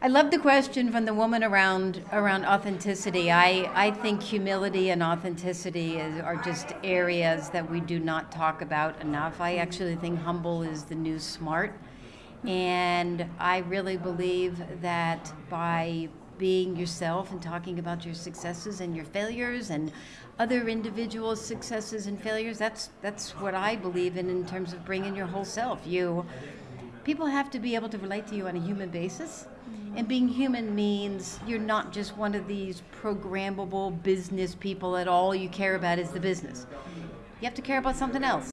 I love the question from the woman around around authenticity. I, I think humility and authenticity is, are just areas that we do not talk about enough. I actually think humble is the new smart. And I really believe that by being yourself and talking about your successes and your failures and other individuals' successes and failures, that's that's what I believe in in terms of bringing your whole self. You people have to be able to relate to you on a human basis and being human means you're not just one of these programmable business people that all you care about is the business. You have to care about something else.